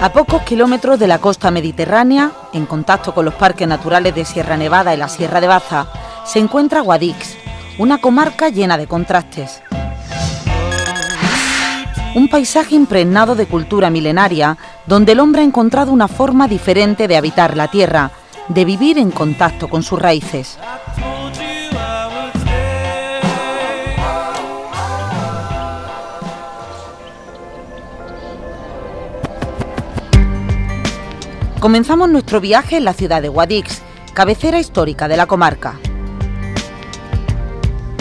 A pocos kilómetros de la costa mediterránea, en contacto con los parques naturales de Sierra Nevada y la Sierra de Baza, se encuentra Guadix, una comarca llena de contrastes. Un paisaje impregnado de cultura milenaria, donde el hombre ha encontrado una forma diferente de habitar la tierra, de vivir en contacto con sus raíces. Comenzamos nuestro viaje en la ciudad de Guadix, cabecera histórica de la comarca.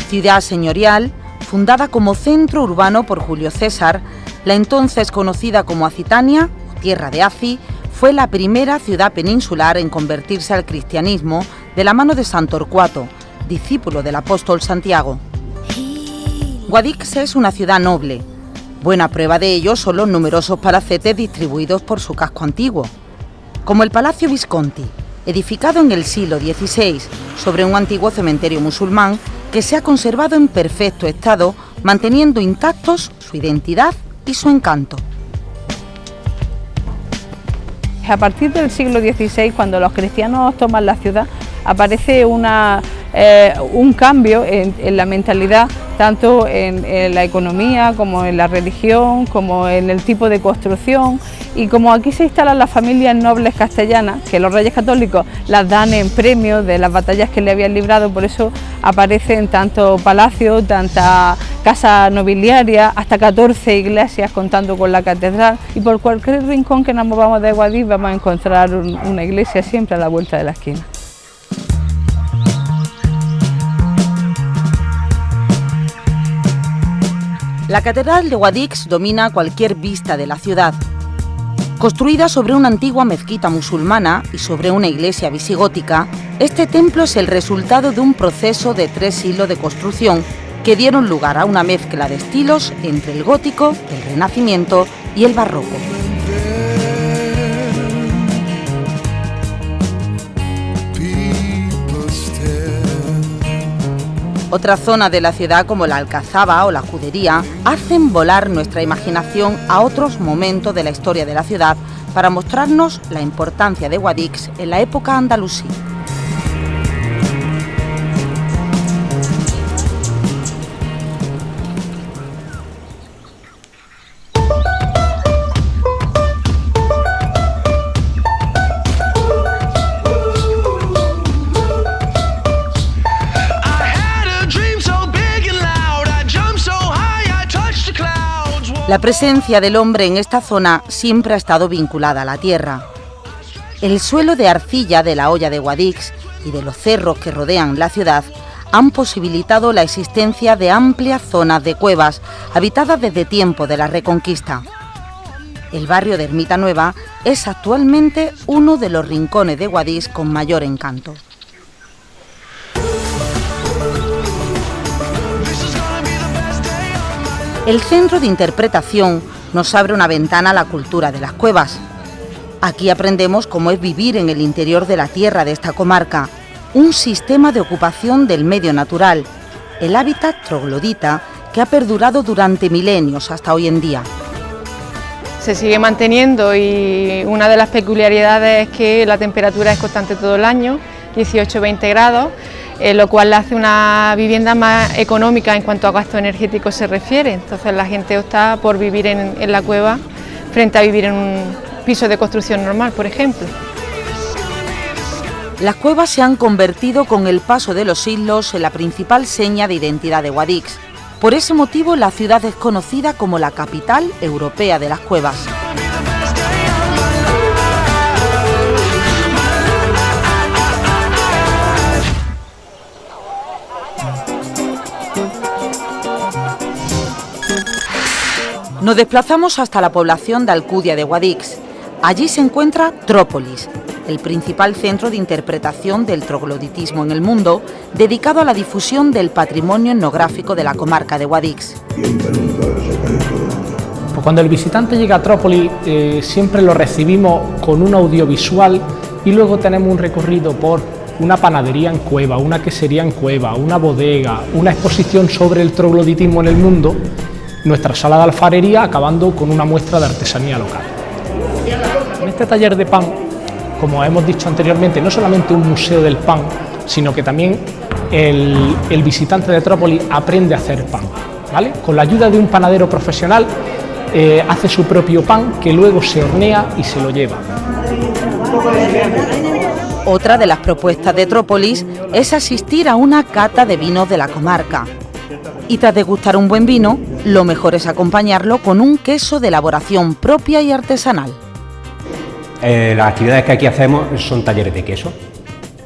Ciudad señorial, fundada como centro urbano por Julio César, la entonces conocida como Acitania, tierra de Aci, fue la primera ciudad peninsular en convertirse al cristianismo de la mano de San Torcuato, discípulo del apóstol Santiago. Guadix es una ciudad noble. Buena prueba de ello son los numerosos palacetes distribuidos por su casco antiguo como el Palacio Visconti, edificado en el siglo XVI sobre un antiguo cementerio musulmán que se ha conservado en perfecto estado, manteniendo intactos su identidad y su encanto. A partir del siglo XVI, cuando los cristianos toman la ciudad, aparece una, eh, un cambio en, la mentalidad, tanto en, la economía como en la religión, como en el tipo de construcción y como aquí se instalan las familias nobles castellanas, que los reyes católicos las dan en premio de las batallas que le habían librado, por eso aparecen tanto palacios, tanta casa nobiliaria, hasta 14 iglesias contando con la catedral y por cualquier rincón que nos movamos de Guadix vamos a encontrar una iglesia siempre a la vuelta de la esquina. La Catedral de Guadix domina cualquier vista de la ciudad. Construida sobre una antigua mezquita musulmana y sobre una iglesia visigótica, este templo es el resultado de un proceso de tres siglos de construcción que dieron lugar a una mezcla de estilos entre el gótico, el renacimiento y el barroco. Otra zona de la ciudad como la Alcazaba o la Judería hacen volar nuestra imaginación a otros momentos de la historia de la ciudad para mostrarnos la importancia de Guadix en la época andalusí. La presencia del hombre en esta zona siempre ha estado vinculada a la tierra. El suelo de arcilla de la olla de Guadix y de los cerros que rodean la ciudad han posibilitado la existencia de amplias zonas de cuevas habitadas desde tiempo de la Reconquista. El barrio de Ermita Nueva es actualmente uno de los rincones de Guadix con mayor encanto. El centro de interpretación nos abre una ventana a la cultura de las cuevas. Aquí aprendemos cómo es vivir en el interior de la tierra de esta comarca, un sistema de ocupación del medio natural, el hábitat troglodita que ha perdurado durante milenios hasta hoy en día. Se sigue manteniendo y una de las peculiaridades es que la temperatura es constante todo el año, 18-20 grados, eh, lo cual hace una vivienda más económica en cuanto a gasto energético se refiere. Entonces la gente opta por vivir en, la cueva frente a vivir en un piso de construcción normal, por ejemplo. Las cuevas se han convertido con el paso de los siglos en la principal seña de identidad de Guadix. Por ese motivo la ciudad es conocida como la capital europea de las cuevas. Nos desplazamos hasta la población de Alcudia de Guadix. Allí se encuentra Trópolis, el principal centro de interpretación del trogloditismo en el mundo, dedicado a la difusión del patrimonio etnográfico de la comarca de Guadix. Pues cuando el visitante llega a Trópolis eh, siempre lo recibimos con un audiovisual y luego tenemos un recorrido por una panadería en cueva, una quesería en cueva, una bodega, una exposición sobre el trogloditismo en el mundo nuestra sala de alfarería acabando con una muestra de artesanía local. En este taller de pan, como hemos dicho anteriormente, no solamente un museo del pan, sino que también el, visitante de Trópolis aprende a hacer pan. ¿vale? Con la ayuda de un panadero profesional eh, hace su propio pan que luego se hornea y se lo lleva. Otra de las propuestas de Trópolis es asistir a una cata de vinos de la comarca. Y tras degustar un buen vino, lo mejor es acompañarlo con un queso de elaboración propia y artesanal. Eh, las actividades que aquí hacemos son talleres de queso.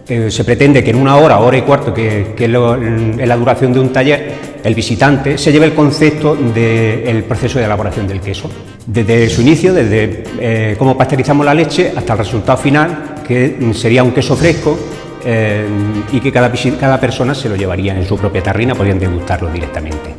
Eh, se pretende que en una hora, hora y cuarto, que, es la duración de un taller, el visitante se lleve el concepto del proceso de elaboración del queso. Desde su inicio, desde eh, cómo pasteurizamos la leche hasta el resultado final, que sería un queso fresco eh, y que cada, cada persona se lo llevaría en su propia tarrina, podrían degustarlo directamente.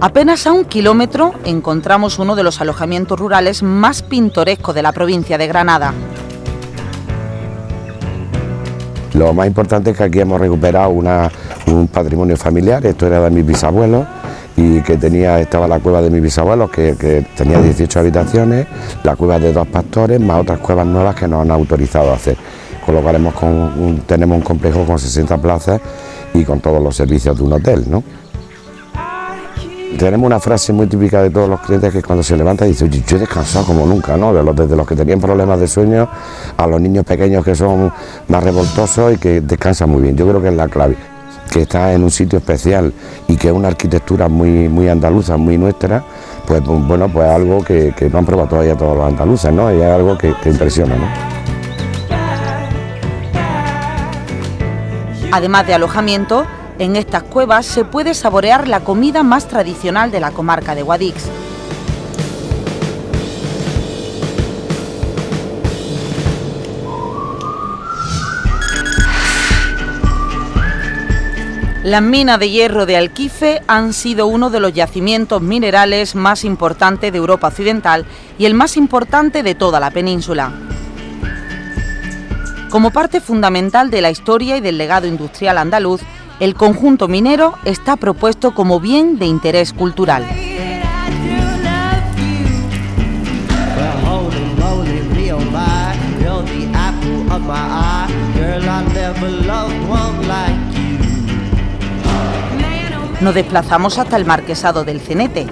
Apenas a un kilómetro encontramos uno de los alojamientos rurales más pintorescos de la provincia de Granada. Lo más importante es que aquí hemos recuperado un patrimonio familiar, esto era de mis bisabuelos, y que tenía, estaba la cueva de mis bisabuelos, que, tenía 18 habitaciones, la cueva de dos pastores, más otras cuevas nuevas que nos han autorizado a hacer. Con lo cual hemos tenemos un complejo con 60 plazas y con todos los servicios de un hotel. ¿no? Tenemos una frase muy típica de todos los clientes que cuando se levanta dice, oye, yo he descansado como nunca, ¿no? De los, desde los que tenían problemas de sueño a los niños pequeños que son más revoltosos y que descansan muy bien. Yo creo que es la clave que está en un sitio especial y que es una arquitectura muy, muy andaluza, muy nuestra, pues bueno, pues algo que, no han probado todavía todos los andaluces, ¿no? Y es algo que, que impresiona, ¿no? Además de alojamiento, en estas cuevas se puede saborear la comida más tradicional de la comarca de Guadix, Las minas de hierro de Alquife han sido uno de los yacimientos minerales más importantes de Europa Occidental y el más importante de toda la península. Como parte fundamental de la historia y del legado industrial andaluz, el conjunto minero está propuesto como bien de interés cultural. Nos desplazamos hasta el Marquesado del Cenete.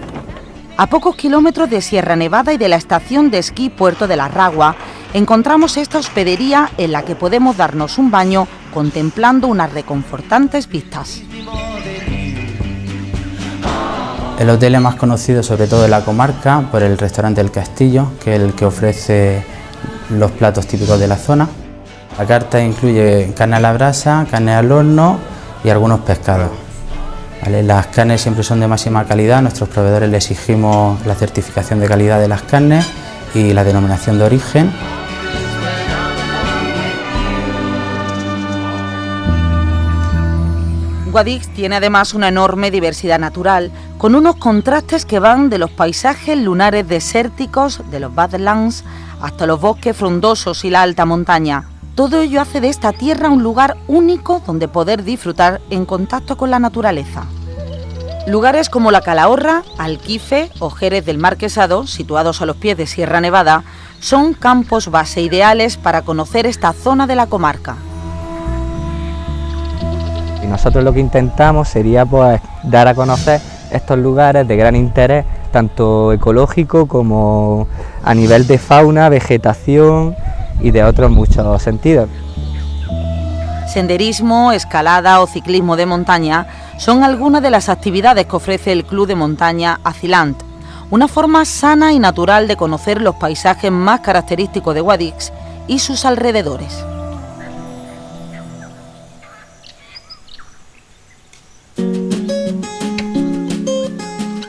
A pocos kilómetros de Sierra Nevada y de la estación de esquí Puerto de la Ragua, encontramos esta hospedería en la que podemos darnos un baño contemplando unas reconfortantes vistas. El hotel es más conocido sobre todo en la comarca por el restaurante El Castillo, que es el que ofrece los platos típicos de la zona. La carta incluye carne a la brasa, carne al horno y algunos pescados. Las carnes siempre son de máxima calidad, nuestros proveedores le exigimos la certificación de calidad de las carnes y la denominación de origen. Guadix tiene además una enorme diversidad natural, con unos contrastes que van de los paisajes lunares desérticos, de los Badlands, hasta los bosques frondosos y la alta montaña. Todo ello hace de esta tierra un lugar único donde poder disfrutar en contacto con la naturaleza. Lugares como la Calahorra, Alquife o Jerez del Marquesado, situados a los pies de Sierra Nevada, son campos base ideales para conocer esta zona de la comarca. Y nosotros lo que intentamos sería pues, dar a conocer estos lugares de gran interés, tanto ecológico como a nivel de fauna, vegetación y de otros muchos sentidos. Senderismo, escalada o ciclismo de montaña son algunas de las actividades que ofrece el Club de Montaña Acilant, una forma sana y natural de conocer los paisajes más característicos de Guadix y sus alrededores.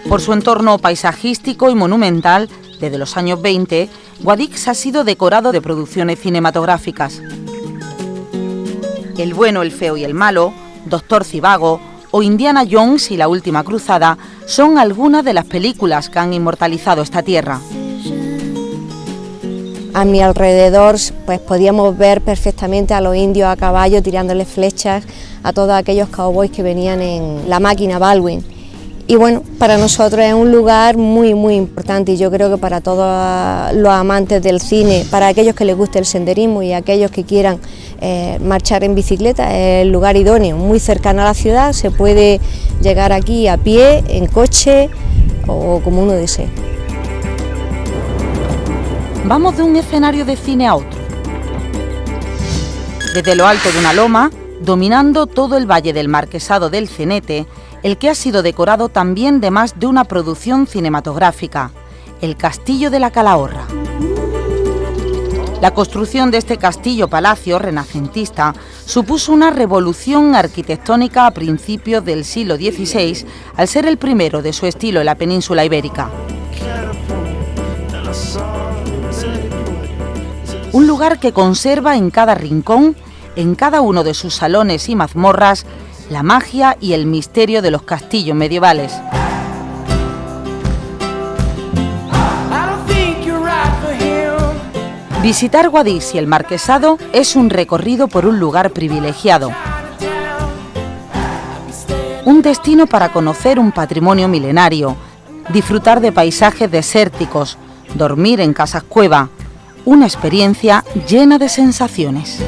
Por su entorno paisajístico y monumental, desde los años 20, Guadix ha sido decorado de producciones cinematográficas. El bueno, el feo y el malo, Doctor Cibago o Indiana Jones y la Última Cruzada son algunas de las películas que han inmortalizado esta tierra. A mi alrededor pues podíamos ver perfectamente a los indios a caballo tirándole flechas a todos aquellos cowboys que venían en la máquina Baldwin. Y bueno, para nosotros es un lugar muy muy importante y yo creo que para todos los amantes del cine, para aquellos que les guste el senderismo y aquellos que quieran eh, marchar en bicicleta, es el lugar idóneo, muy cercano a la ciudad, se puede llegar aquí a pie, en coche o como uno desee. Vamos de un escenario de cine a otro. Desde lo alto de una loma, dominando todo el valle del Marquesado del Cenete, el que ha sido decorado también de más de una producción cinematográfica, el Castillo de la Calahorra. La construcción de este castillo-palacio renacentista supuso una revolución arquitectónica a principios del siglo XVI al ser el primero de su estilo en la península ibérica. Un lugar que conserva en cada rincón, en cada uno de sus salones y mazmorras, la magia y el misterio de los castillos medievales. Visitar Guadix y el Marquesado es un recorrido por un lugar privilegiado. Un destino para conocer un patrimonio milenario, disfrutar de paisajes desérticos, dormir en casas cueva, una experiencia llena de sensaciones.